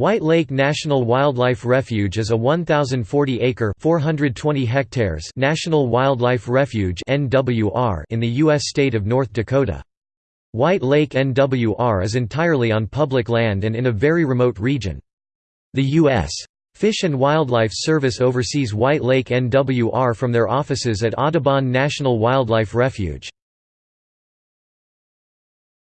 White Lake National Wildlife Refuge is a 1,040-acre (420 national wildlife refuge in the U.S. state of North Dakota. White Lake NWR is entirely on public land and in a very remote region. The U.S. Fish and Wildlife Service oversees White Lake NWR from their offices at Audubon National Wildlife Refuge.